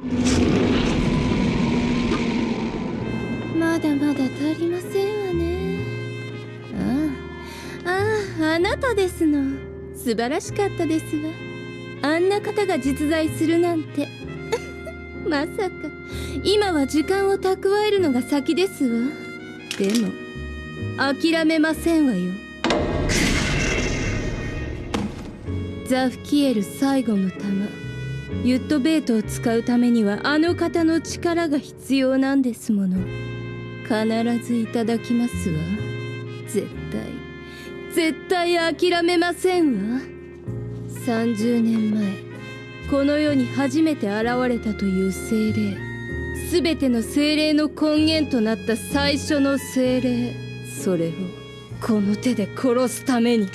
まだまだ足りませんわね。ああああなたですの。素晴らしかったですわ。あんな方が実在するなんて。まさか。今は時間を蓄えるのが先ですわ。でも諦めませんわよ。ザフキエル最後の弾。ユットベートを使うためにはあの方の力が必要なんですもの。必ずいただきますわ。絶対。絶対諦めませんわ。30年前この世に初めて現れたという精霊。全ての精霊の根源となった最初の精霊。それをこの手で殺すために。